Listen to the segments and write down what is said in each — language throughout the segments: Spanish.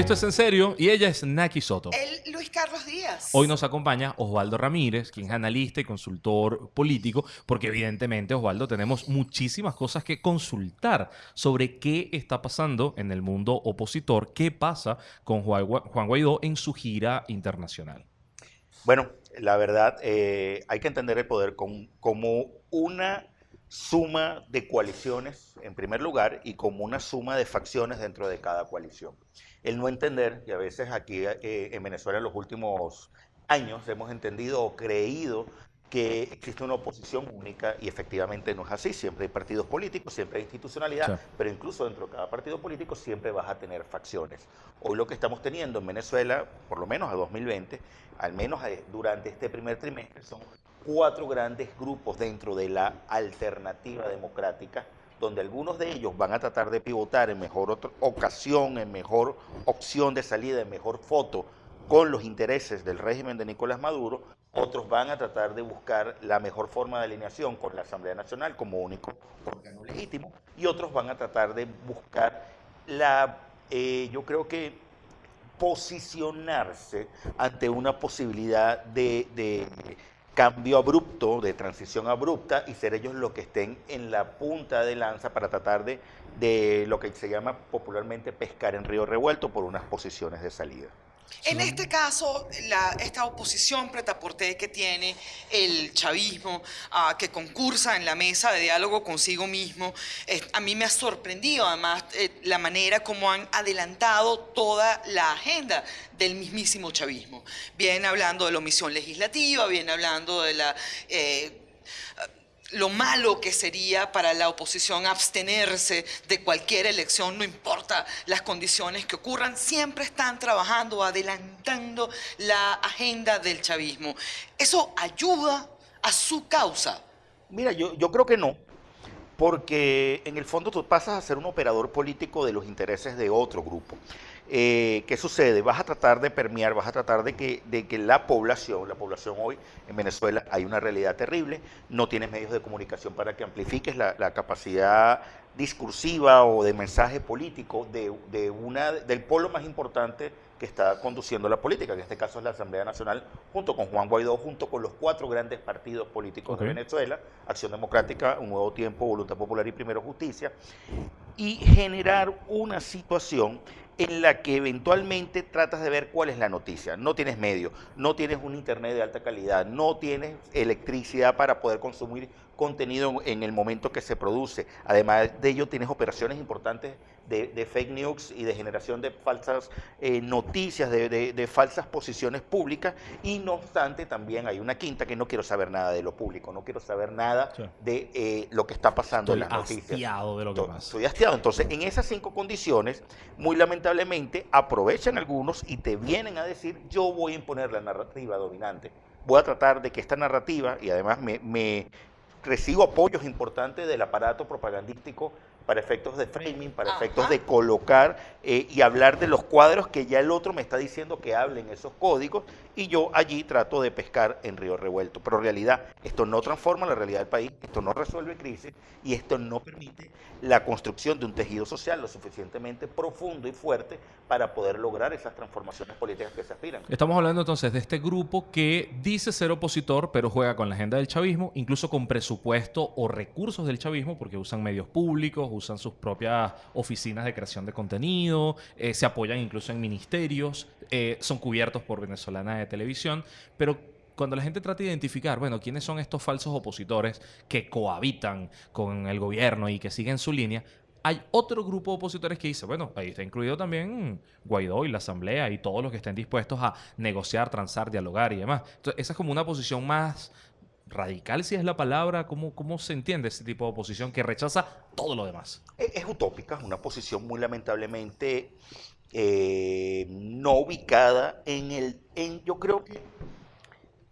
Esto es en serio y ella es Naki Soto. El Luis Carlos Díaz. Hoy nos acompaña Osvaldo Ramírez, quien es analista y consultor político, porque evidentemente, Osvaldo, tenemos muchísimas cosas que consultar sobre qué está pasando en el mundo opositor, qué pasa con Juan Guaidó en su gira internacional. Bueno, la verdad, eh, hay que entender el poder como una suma de coaliciones, en primer lugar, y como una suma de facciones dentro de cada coalición. El no entender, y a veces aquí eh, en Venezuela en los últimos años hemos entendido o creído que existe una oposición única y efectivamente no es así. Siempre hay partidos políticos, siempre hay institucionalidad, pero incluso dentro de cada partido político siempre vas a tener facciones. Hoy lo que estamos teniendo en Venezuela, por lo menos a 2020, al menos eh, durante este primer trimestre, son cuatro grandes grupos dentro de la alternativa democrática, donde algunos de ellos van a tratar de pivotar en mejor ocasión, en mejor opción de salida, en mejor foto con los intereses del régimen de Nicolás Maduro, otros van a tratar de buscar la mejor forma de alineación con la Asamblea Nacional como único órgano legítimo y otros van a tratar de buscar la, eh, yo creo que posicionarse ante una posibilidad de, cambio abrupto, de transición abrupta y ser ellos los que estén en la punta de lanza para tratar de, de lo que se llama popularmente pescar en río revuelto por unas posiciones de salida. En este caso, esta oposición pretaporte que tiene el chavismo, ah, que concursa en la mesa de diálogo consigo mismo, a mí me ha sorprendido además eh, la manera como han adelantado toda la agenda del mismísimo chavismo. Viene hablando de la omisión legislativa, viene hablando de la... Eh, lo malo que sería para la oposición abstenerse de cualquier elección, no importa las condiciones que ocurran, siempre están trabajando, adelantando la agenda del chavismo. ¿Eso ayuda a su causa? Mira, yo, yo creo que no, porque en el fondo tú pasas a ser un operador político de los intereses de otro grupo. Eh, ¿qué sucede? Vas a tratar de permear, vas a tratar de que, de que la población, la población hoy en Venezuela hay una realidad terrible, no tienes medios de comunicación para que amplifiques la, capacidad discursiva o de mensaje político de, de, una, del polo más importante que está conduciendo la política, que en este caso es la Asamblea Nacional, junto con Juan Guaidó, junto con los cuatro grandes partidos políticos de Venezuela, Acción Democrática, Un Nuevo Tiempo, Voluntad Popular y Primero Justicia, y generar una situación en la que eventualmente tratas de ver cuál es la noticia. No tienes medio, no tienes un internet de alta calidad, no tienes electricidad para poder consumir contenido en el momento que se produce. Además de ello, tienes operaciones importantes de, fake news y de generación de falsas eh, noticias, de, falsas posiciones públicas. Y no obstante, también hay una quinta que no quiero saber nada de lo público, no quiero saber nada de eh, lo que está pasando en las noticias. Hastiado de lo que pasa. Estoy hastiado. Entonces, en esas cinco condiciones, muy lamentablemente, aprovechan algunos y te vienen a decir, yo voy a imponer la narrativa dominante voy a tratar de que esta narrativa, y además me, recibo apoyos importantes del aparato propagandístico para efectos de framing, para efectos de colocar eh, y hablar de los cuadros que ya el otro me está diciendo que hablen esos códigos y yo allí trato de pescar en río revuelto. Pero en realidad esto no transforma la realidad del país, esto no resuelve crisis y esto no permite la construcción de un tejido social lo suficientemente profundo y fuerte para poder lograr esas transformaciones políticas que se aspiran. Estamos hablando entonces de este grupo que dice ser opositor, pero juega con la agenda del chavismo, incluso con presupuesto o recursos del chavismo, porque usan medios públicos, usan sus propias oficinas de creación de contenido, eh, se apoyan incluso en ministerios, eh, son cubiertos por venezolana de televisión, pero cuando la gente trata de identificar, bueno, quiénes son estos falsos opositores que cohabitan con el gobierno y que siguen su línea, hay otro grupo de opositores que dice, bueno, ahí está incluido también Guaidó y la Asamblea y todos los que estén dispuestos a negociar, transar, dialogar y demás. Entonces, esa es como una posición más radical, si es la palabra, ¿cómo, cómo se entiende ese tipo de oposición que rechaza todo lo demás? Es, utópica, es una posición muy lamentablemente eh, no ubicada en el... En, yo creo que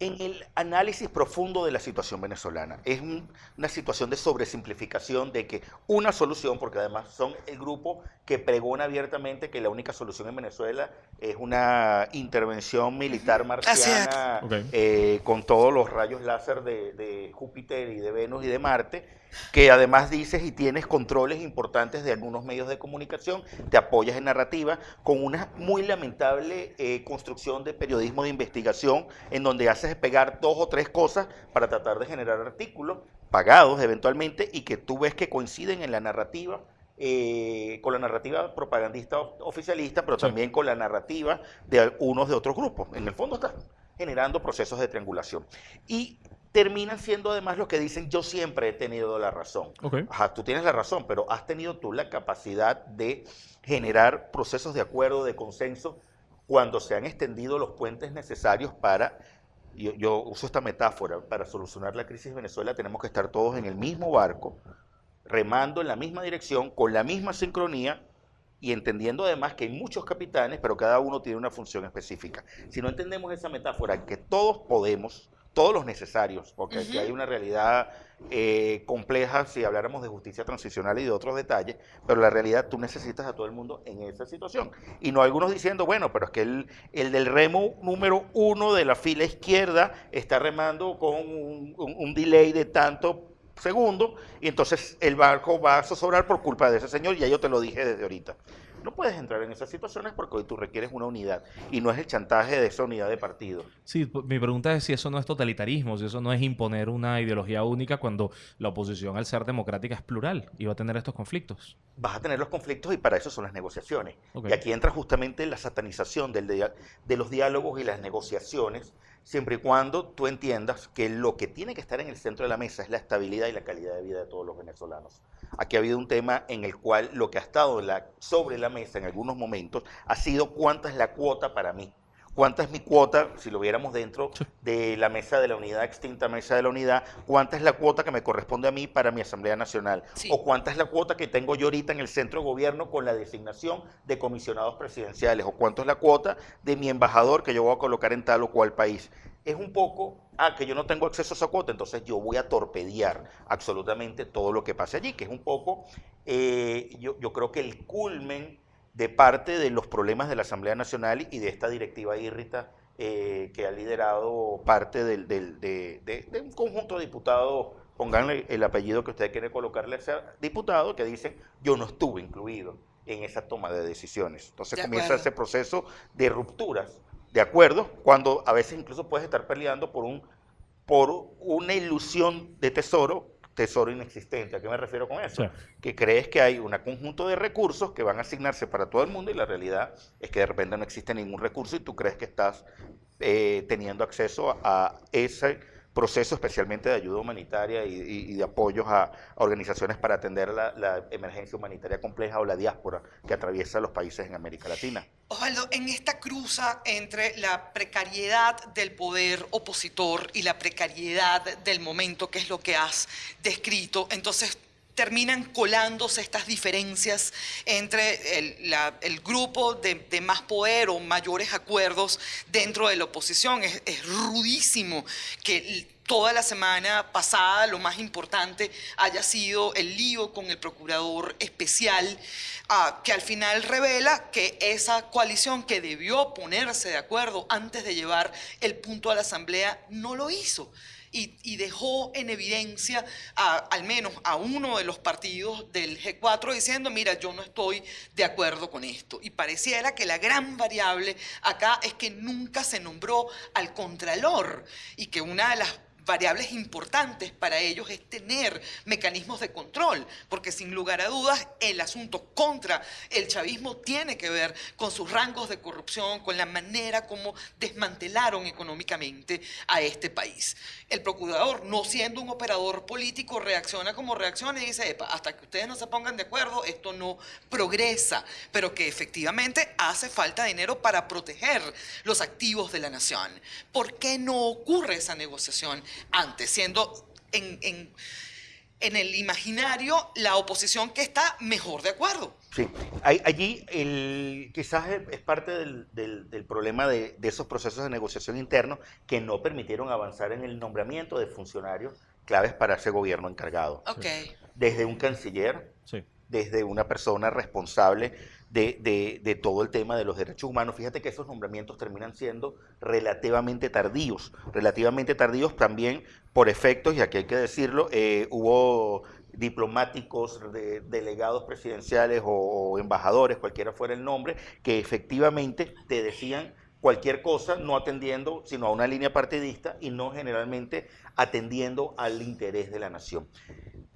en el análisis profundo de la situación venezolana. Es una situación de sobresimplificación de que una solución, porque además son el grupo que pregona abiertamente que la única solución en Venezuela es una intervención militar marciana eh, con todos los rayos láser de, de Júpiter y de Venus y de Marte que además dices y tienes controles importantes de algunos medios de comunicación, te apoyas en narrativa, con una muy lamentable eh, construcción de periodismo de investigación, en donde haces pegar dos o tres cosas para tratar de generar artículos pagados eventualmente y que tú ves que coinciden en la narrativa. Eh, con la narrativa propagandista oficialista, pero también con la narrativa de unos de otros grupos. En el fondo estás generando procesos de triangulación. Y terminan siendo además los que dicen yo siempre he tenido la razón. Ajá, tú tienes la razón, pero has tenido tú la capacidad de generar procesos de acuerdo, de consenso, cuando se han extendido los puentes necesarios para, yo, yo uso esta metáfora, para solucionar la crisis de Venezuela tenemos que estar todos en el mismo barco, remando en la misma dirección, con la misma sincronía, y entendiendo además que hay muchos capitanes, pero cada uno tiene una función específica. Si no entendemos esa metáfora, que todos podemos, todos los necesarios, porque aquí hay una realidad eh, compleja si habláramos de justicia transicional y de otros detalles, pero la realidad tú necesitas a todo el mundo en esa situación. Y no algunos diciendo, bueno, pero es que el, el del remo número uno de la fila izquierda está remando con un, un delay de tanto segundo y entonces el barco va a zozobrar por culpa de ese señor, y ya yo te lo dije desde ahorita. No puedes entrar en esas situaciones porque hoy tú requieres una unidad y no es el chantaje de esa unidad de partido. Sí, mi pregunta es si eso no es totalitarismo, si eso no es imponer una ideología única cuando la oposición al ser democrática es plural y va a tener estos conflictos. Vas a tener los conflictos y para eso son las negociaciones. Y aquí entra justamente la satanización del de los diálogos y las negociaciones siempre y cuando tú entiendas que lo que tiene que estar en el centro de la mesa es la estabilidad y la calidad de vida de todos los venezolanos. Aquí ha habido un tema en el cual lo que ha estado sobre la mesa en algunos momentos ha sido cuánta es la cuota para mí. Cuánta es mi cuota, si lo viéramos dentro de la mesa de la unidad, extinta mesa de la unidad, cuánta es la cuota que me corresponde a mí para mi Asamblea Nacional, o cuánta es la cuota que tengo yo ahorita en el centro de gobierno con la designación de comisionados presidenciales, o cuánto es la cuota de mi embajador que yo voy a colocar en tal o cual país. Es un poco, ah, que yo no tengo acceso a esa cuota, entonces yo voy a torpedear absolutamente todo lo que pase allí, que es un poco, eh, yo, yo creo que el culmen de parte de los problemas de la Asamblea Nacional y de esta directiva írrita eh, que ha liderado parte del, de, un conjunto de diputados, pónganle el apellido que usted quiere colocarle a ese diputado, que dicen yo no estuve incluido en esa toma de decisiones. Entonces comienza ese proceso de rupturas de acuerdo, cuando a veces incluso puedes estar peleando por, un, por una ilusión de tesoro tesoro inexistente. ¿A qué me refiero con eso? Que crees que hay un conjunto de recursos que van a asignarse para todo el mundo y la realidad es que de repente no existe ningún recurso y tú crees que estás eh, teniendo acceso a ese proceso especialmente de ayuda humanitaria y, de apoyos a, organizaciones para atender la, emergencia humanitaria compleja o la diáspora que atraviesa los países en América Latina. Osvaldo, en esta cruza entre la precariedad del poder opositor y la precariedad del momento, que es lo que has descrito, entonces terminan colándose estas diferencias entre el, grupo de, más poder o mayores acuerdos dentro de la oposición. Es, es rudísimo que toda la semana pasada lo más importante haya sido el lío con el procurador especial, ah, que al final revela que esa coalición que debió ponerse de acuerdo antes de llevar el punto a la Asamblea no lo hizo y, dejó en evidencia al menos a uno de los partidos del G4 diciendo, mira, yo no estoy de acuerdo con esto. Y pareciera que la gran variable acá es que nunca se nombró al Contralor y que una de las variables importantes para ellos es tener mecanismos de control, porque sin lugar a dudas el asunto contra el chavismo tiene que ver con sus rangos de corrupción, con la manera como desmantelaron económicamente a este país. El procurador, no siendo un operador político, reacciona como reacciona y dice, hasta que ustedes no se pongan de acuerdo, esto no progresa, pero que efectivamente hace falta dinero para proteger los activos de la nación. ¿Por qué no ocurre esa negociación? Antes, siendo en, en el imaginario la oposición que está mejor de acuerdo. Sí, allí el, quizás es parte del, del, problema de, de, esos procesos de negociación internos que no permitieron avanzar en el nombramiento de funcionarios claves para ese gobierno encargado. Okay. Desde un canciller, desde una persona responsable de, todo el tema de los derechos humanos. Fíjate que esos nombramientos terminan siendo relativamente tardíos, relativamente tardíos también por efectos, y aquí hay que decirlo, eh, hubo diplomáticos, de, delegados presidenciales o, embajadores, cualquiera fuera el nombre, que efectivamente te decían cualquier cosa, no atendiendo sino a una línea partidista y no generalmente atendiendo al interés de la nación.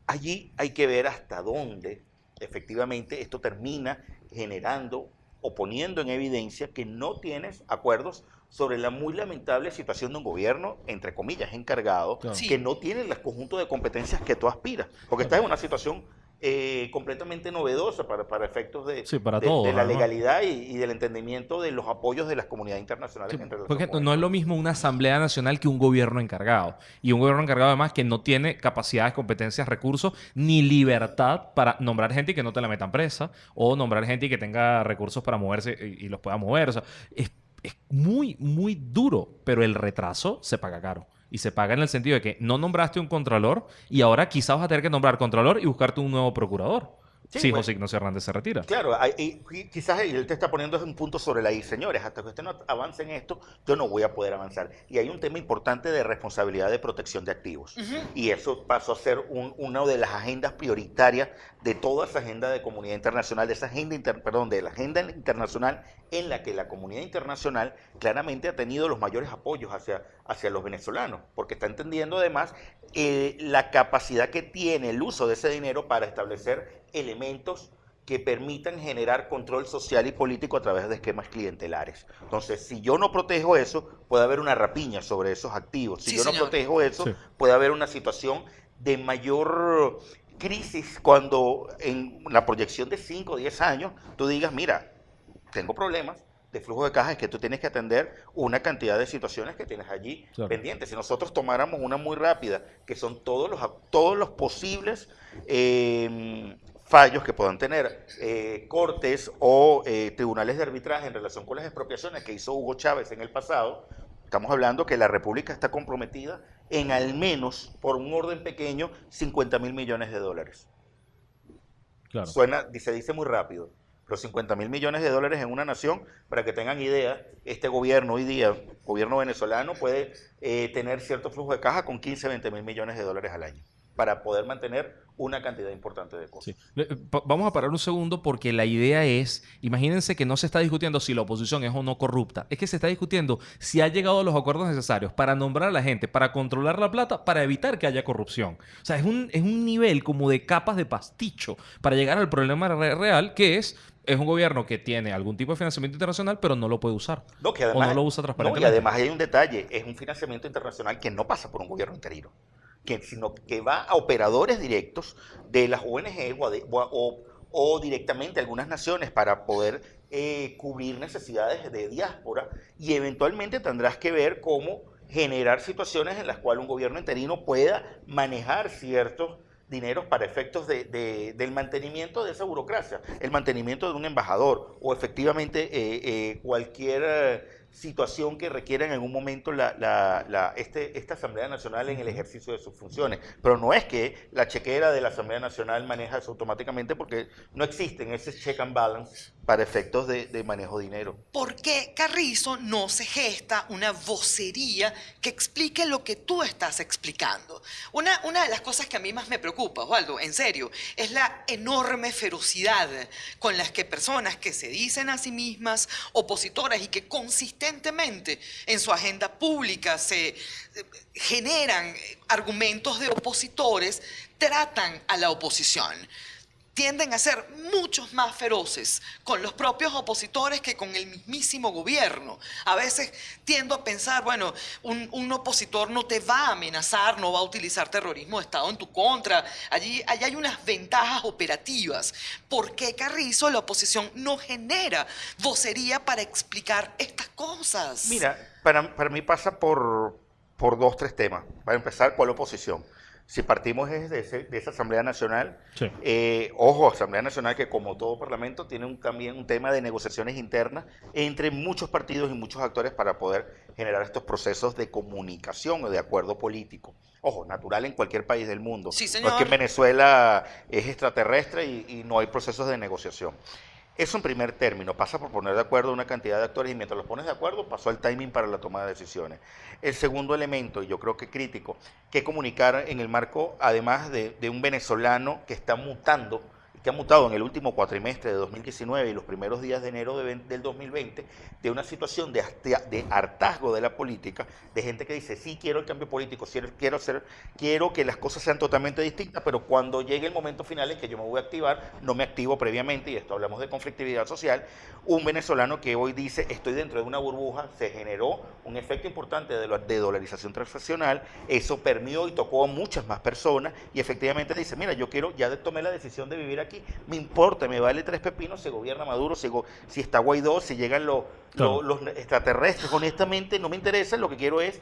Allí hay que ver hasta dónde efectivamente esto termina generando o poniendo en evidencia que no tienes acuerdos sobre la muy lamentable situación de un gobierno, entre comillas, encargado, que no tiene el conjunto de competencias que tú aspiras, porque estás en una situación eh, completamente novedosa para, para efectos de, de, la legalidad y, del entendimiento de los apoyos de las comunidades internacionales. porque no es lo mismo una asamblea nacional que un gobierno encargado. Y un gobierno encargado además que no tiene capacidades, competencias, recursos ni libertad para nombrar gente y que no te la metan presa o nombrar gente y que tenga recursos para moverse y, los pueda mover. O sea, es, es muy, muy duro, pero el retraso se paga caro y se paga en el sentido de que no nombraste un contralor y ahora quizás vas a tener que nombrar contralor y buscarte un nuevo procurador. Sí, José Ignacio Hernández se retira. Claro, y, quizás él te está poniendo un punto sobre la I. Señores, hasta que usted no avance en esto, yo no voy a poder avanzar. Y hay un tema importante de responsabilidad de protección de activos. Y eso pasó a ser una de las agendas prioritarias de toda esa agenda de comunidad internacional, de esa agenda, perdón, de la agenda internacional en la que la comunidad internacional claramente ha tenido los mayores apoyos hacia, hacia los venezolanos, porque está entendiendo además eh, la capacidad que tiene el uso de ese dinero para establecer elementos que permitan generar control social y político a través de esquemas clientelares. Entonces, si yo no protejo eso, puede haber una rapiña sobre esos activos. Si yo no protejo eso, puede haber una situación de mayor crisis cuando en la proyección de 5 o 10 años tú digas, mira, tengo problemas, de flujo de caja es que tú tienes que atender una cantidad de situaciones que tienes allí pendientes. Si nosotros tomáramos una muy rápida, que son todos los, todos los posibles em, fallos que puedan tener eh, cortes o eh, tribunales de arbitraje en relación con las expropiaciones que hizo Hugo Chávez en el pasado, estamos hablando que la República está comprometida en al menos, por un orden pequeño, 50 mil millones de dólares. Claro. Suena, se dice muy rápido los 50 mil millones de dólares en una nación, para que tengan idea, este gobierno hoy día, gobierno venezolano, puede eh, tener cierto flujo de caja con 15, 20 mil millones de dólares al año para poder mantener una cantidad importante de cosas. Eh, vamos a parar un segundo porque la idea es, imagínense que no se está discutiendo si la oposición es o no corrupta, es que se está discutiendo si ha llegado a los acuerdos necesarios para nombrar a la gente, para controlar la plata, para evitar que haya corrupción. O sea, es un, es un nivel como de capas de pasticho para llegar al problema real que es, es un gobierno que tiene algún tipo de financiamiento internacional, pero no lo puede usar. No, que además, o no lo usa transparentemente. No, y además hay un detalle, es un financiamiento internacional que no pasa por un gobierno interino que, sino que va a operadores directos de las ONG o, directamente algunas naciones para poder eh, cubrir necesidades de diáspora. Y eventualmente tendrás que ver cómo generar situaciones en las cuales un gobierno interino pueda manejar ciertos dineros para efectos de, del mantenimiento de esa burocracia, el mantenimiento de un embajador o efectivamente eh, eh, cualquier situación que requiera en algún momento la, la, este, esta Asamblea Nacional en el ejercicio de sus funciones. Pero no es que la chequera de la Asamblea Nacional maneja eso automáticamente porque no existen ese check and balance para efectos de, manejo de dinero. ¿Por qué Carrizo no se gesta una vocería que explique lo que tú estás explicando? Una, de las cosas que a mí más me preocupa, Osvaldo, en serio, es la enorme ferocidad con las que personas que se dicen a sí mismas opositoras y que consistentemente en su agenda pública se eh, generan argumentos de opositores tratan a la oposición tienden a ser muchos más feroces con los propios opositores que con el mismísimo gobierno. A veces tiendo a pensar, bueno, un, opositor no te va a amenazar, no va a utilizar terrorismo de Estado en tu contra. Allí, allí hay unas ventajas operativas. ¿Por qué Carrizo, la oposición, no genera vocería para explicar estas cosas? Mira, para, para mí pasa por, por dos, tres temas. Para empezar, ¿cuál oposición? Si partimos de, ese- de esa Asamblea Nacional, Sí. eh, ojo, Asamblea Nacional que como todo parlamento tiene un- también un tema de negociaciones internas entre muchos partidos y muchos actores para poder generar estos procesos de comunicación o de acuerdo político. Ojo, natural en cualquier país del mundo. Sí, No es que señor. en Venezuela es extraterrestre y, y no hay procesos de negociación. Eso en primer término, pasa por poner de acuerdo una cantidad de actores y mientras los pones de acuerdo pasó el timing para la toma de decisiones. El segundo elemento, y yo creo que crítico, que comunicar en el marco, además de, de un venezolano que está mutando, que ha mutado en el último cuatrimestre de 2019 y los primeros días de enero del 2020, de una situación de, hartazgo de la política, de gente que dice, sí quiero el cambio político, quiero, quiero, hacer, quiero que las cosas sean totalmente distintas, pero cuando llegue el momento final en que yo me voy a activar, no me activo previamente, y esto hablamos de conflictividad social, un venezolano que hoy dice, estoy dentro de una burbuja, se generó un efecto importante de, de dolarización transaccional, eso permeó y tocó a muchas más personas, y efectivamente dice, mira, yo quiero, ya tomé la decisión de vivir aquí, me importa, me vale tres pepinos, se gobierna Maduro, si, go- si está Guaidó, si llegan los, extraterrestres, honestamente no me interesa, lo que quiero es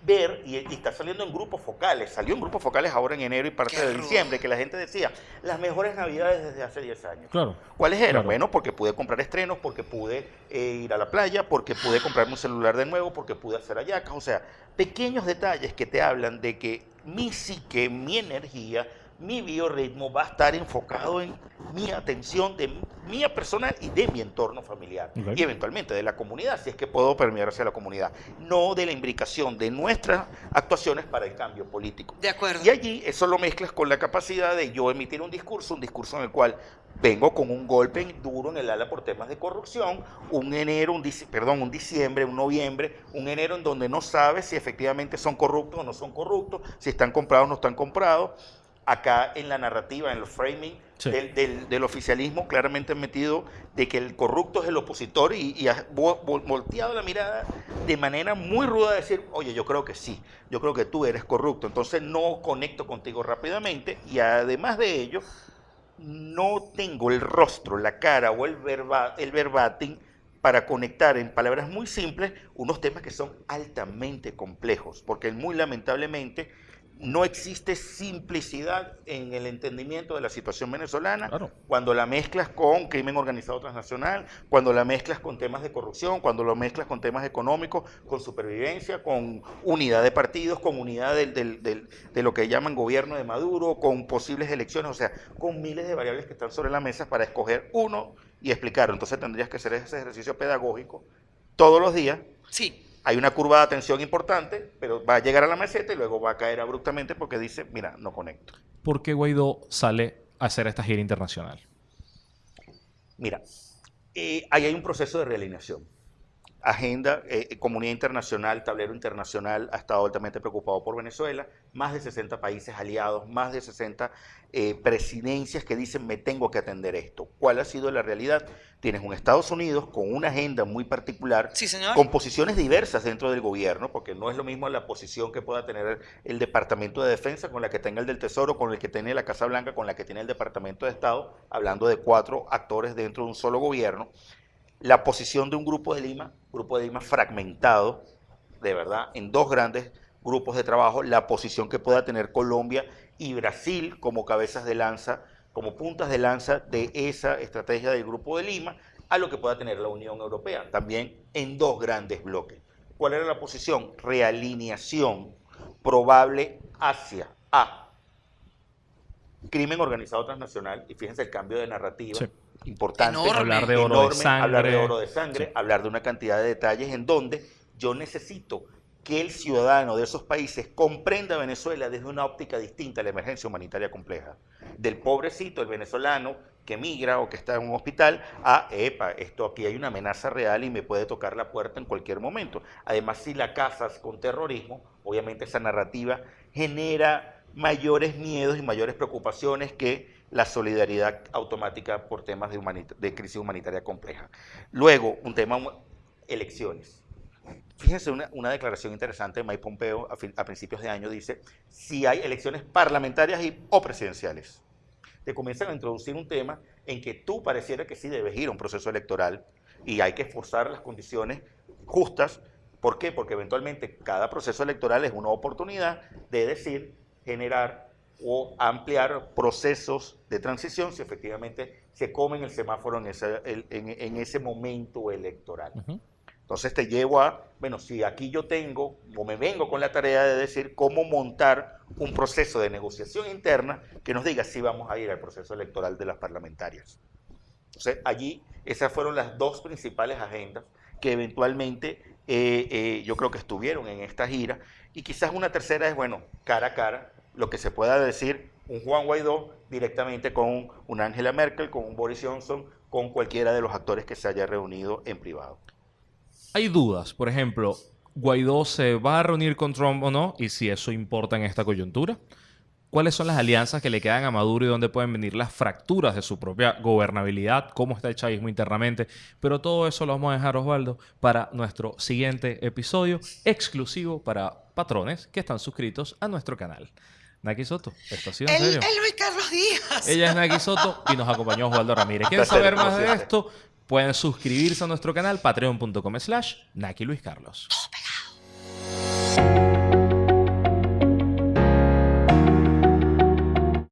ver, y, y está saliendo en grupos focales, salió en grupos focales ahora en enero y parte Qué de rudo. diciembre, que la gente decía, las mejores navidades desde hace 10 años. Claro. ¿Cuáles eran? Claro. Bueno, porque pude comprar estrenos, porque pude eh, ir a la playa, porque pude comprarme un celular de nuevo, porque pude hacer hallacas. O sea, pequeños detalles que te hablan de que mi psique, mi energía, mi biorritmo va a estar enfocado en mi atención de mía personal y de mi entorno familiar. Y eventualmente de la comunidad, si es que puedo permear hacia la comunidad. No de la imbricación de nuestras actuaciones para el cambio político. De acuerdo. Y allí eso lo mezclas con la capacidad de yo emitir un discurso, un discurso en el cual vengo con un golpe duro en el ala por temas de corrupción, un enero, un perdón, un diciembre, un noviembre, un enero en donde no sabes si efectivamente son corruptos o no son corruptos, si están comprados o no están comprados. Acá en la narrativa, en los framing Sí. del, del- del oficialismo, claramente han metido de que el corrupto es el opositor y, y ha vo- vo- volteado la mirada de manera muy ruda a decir, oye, yo creo que sí, yo creo que tú eres corrupto, entonces no conecto contigo rápidamente y además de ello, no tengo el rostro, la cara o el, verba, el verbatim para conectar en palabras muy simples unos temas que son altamente complejos, porque muy lamentablemente no existe simplicidad en el entendimiento de la situación venezolana Claro. cuando la mezclas con crimen organizado transnacional, cuando la mezclas con temas de corrupción, cuando lo mezclas con temas económicos, con supervivencia, con unidad de partidos, con unidad del- del- del- de lo que llaman gobierno de Maduro, con posibles elecciones, o sea, con miles de variables que están sobre la mesa para escoger uno y explicarlo. Entonces tendrías que hacer ese ejercicio pedagógico todos los días. Sí. Hay una curva de atención importante, pero va a llegar a la meseta y luego va a caer abruptamente porque dice, mira, no conecto. ¿Por qué Guaidó sale a hacer esta gira internacional? Mira, eh, ahí hay un proceso de realineación. Agenda, eh, comunidad internacional, tablero internacional ha estado altamente preocupado por Venezuela, más de 60 países aliados, más de 60 eh, presidencias que dicen me tengo que atender esto. ¿Cuál ha sido la realidad? Tienes un Estados Unidos con una agenda muy particular, Sí, señor. con posiciones diversas dentro del gobierno, porque no es lo mismo la posición que pueda tener el, el Departamento de Defensa con la que tenga el del Tesoro, con el que tiene la Casa Blanca, con la que tiene el Departamento de Estado, hablando de cuatro actores dentro de un solo gobierno. La posición de un grupo de Lima, grupo de Lima fragmentado, de verdad, en dos grandes grupos de trabajo, la posición que pueda tener Colombia y Brasil como cabezas de lanza, como puntas de lanza de esa estrategia del grupo de Lima, a lo que pueda tener la Unión Europea, también en dos grandes bloques. ¿Cuál era la posición? Realineación probable hacia A. Crimen organizado transnacional, y fíjense el cambio de narrativa Sí. Importante. Enorme. Hablar de oro de enorme, hablar de sangre. oro de sangre, Sí. hablar de una cantidad de detalles en donde yo necesito que el ciudadano de esos países comprenda a Venezuela desde una óptica distinta a la emergencia humanitaria compleja. Del pobrecito, el venezolano que migra o que está en un hospital, a, epa, esto aquí hay una amenaza real y me puede tocar la puerta en cualquier momento. Además, si la casas con terrorismo, obviamente esa narrativa genera mayores miedos y mayores preocupaciones que la solidaridad automática por temas de, crisis humanitaria compleja. Luego, un tema, elecciones. Fíjense una, declaración interesante de Mike Pompeo a, principios de año, dice, si hay elecciones parlamentarias y, o presidenciales, te comienzan a introducir un tema en que tú pareciera que sí debes ir a un proceso electoral y hay que esforzar las condiciones justas. ¿Por qué? Porque eventualmente cada proceso electoral es una oportunidad de decir, generar o ampliar procesos de transición si efectivamente se comen el semáforo en ese, en, en ese momento electoral. Entonces te llevo a, bueno, si aquí yo tengo o me vengo con la tarea de decir cómo montar un proceso de negociación interna que nos diga si vamos a ir al proceso electoral de las parlamentarias. Entonces allí esas fueron las dos principales agendas que eventualmente eh, eh, yo creo que estuvieron en esta gira. Y quizás una tercera es, bueno, cara a cara, lo que se pueda decir un Juan Guaidó directamente con un Angela Merkel, con un Boris Johnson, con cualquiera de los actores que se haya reunido en privado hay dudas. Por ejemplo, ¿Guaidó se va a reunir con Trump o no? Y si eso importa en esta coyuntura. ¿Cuáles son las alianzas que le quedan a Maduro y dónde pueden venir las fracturas de su propia gobernabilidad? ¿Cómo está el chavismo internamente? Pero todo eso lo vamos a dejar, Osvaldo, para nuestro siguiente episodio exclusivo para patrones que están suscritos a nuestro canal. Naki Soto, ¿esto ha sido en serio? Él, Carlos Díaz. Ella es Naki Soto y nos acompañó Osvaldo Ramírez. ¿Quieren saber más de esto? Pueden suscribirse a nuestro canal patreon.com slash Naki Luis Carlos.